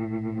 you.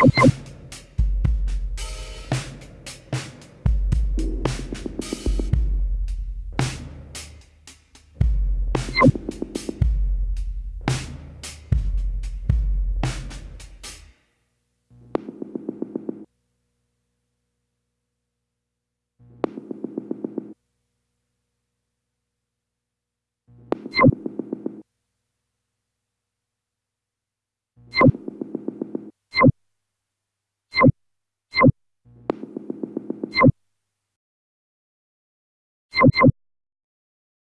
you